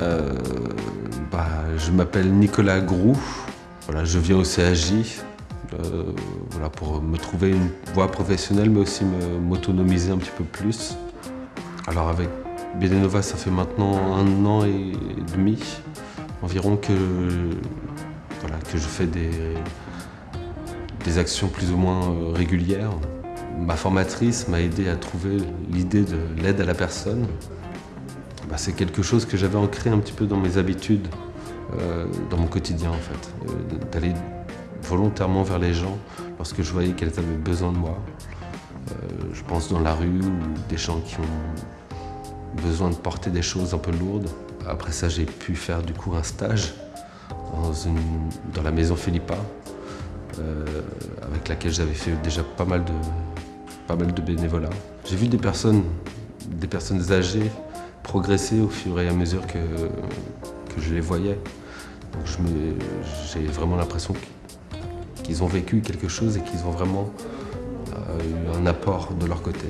Euh, bah, je m'appelle Nicolas Groux. Voilà, je viens au CAJ euh, voilà, pour me trouver une voie professionnelle, mais aussi m'autonomiser un petit peu plus. Alors avec Bédénova, ça fait maintenant un an et demi environ que, que je fais des, des actions plus ou moins euh, régulières. Ma formatrice m'a aidé à trouver l'idée de l'aide à la personne. Bah, c'est quelque chose que j'avais ancré un petit peu dans mes habitudes, euh, dans mon quotidien en fait, euh, d'aller volontairement vers les gens lorsque je voyais qu'elles avaient besoin de moi. je pense dans la rue ou des gens qui ont besoin de porter des choses un peu lourdes. Après ça, j'ai pu faire du coup un stage dans, la maison Philippa, euh, avec laquelle j'avais fait déjà pas mal de, pas mal de bénévolat. J'ai vu des personnes, des personnes âgées progresser au fur et à mesure que, je les voyais. J'ai vraiment l'impression qu'ils ont vécu quelque chose et qu'ils ont vraiment euh, eu un apport de leur côté.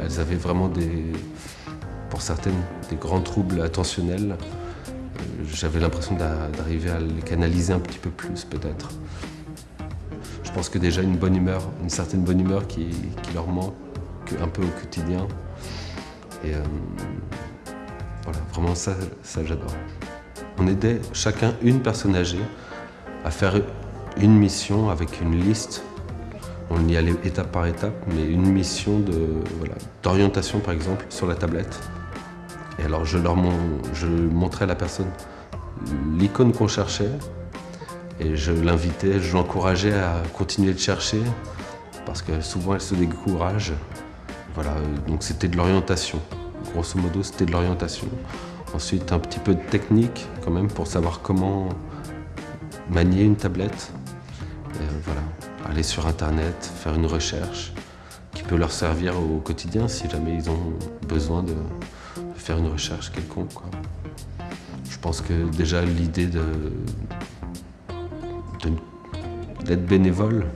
Elles avaient vraiment des, pour certaines, des grands troubles attentionnels j'avais l'impression d'arriver à les canaliser un petit peu plus peut-être. Je pense que déjà une bonne humeur, une certaine bonne humeur qui, leur manque un peu au quotidien. Et euh, voilà, vraiment ça, ça j'adore. On aidait chacun une personne âgée à faire une mission avec une liste. On y allait étape par étape, mais une mission d'orientation par exemple sur la tablette. Et alors je leur je montrais à la personne l'icône qu'on cherchait et je l'invitais, je l'encourageais à continuer de chercher parce que souvent elle se décourage. Voilà, donc c'était de l'orientation. Grosso modo, c'était de l'orientation. Ensuite, un petit peu de technique quand même pour savoir comment manier une tablette. Et voilà, aller sur Internet, faire une recherche qui peut leur servir au quotidien si jamais ils ont besoin de, faire une recherche quelconque. Je pense que déjà l'idée d'être bénévole,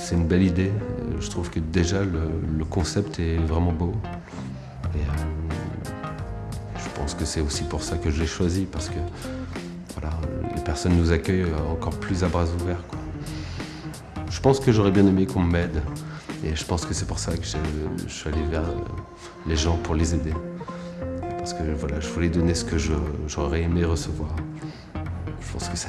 c'est une belle idée. Je trouve que déjà le, concept est vraiment beau. Euh, je pense que c'est aussi pour ça que je l'ai choisi, parce que voilà, les personnes nous accueillent encore plus à bras ouverts. Je pense que j'aurais bien aimé qu'on m'aide. Et je pense que c'est pour ça que je suis allé vers les gens pour les aider parce que voilà, je voulais donner ce que j'aurais aimé recevoir. Je pense que ça,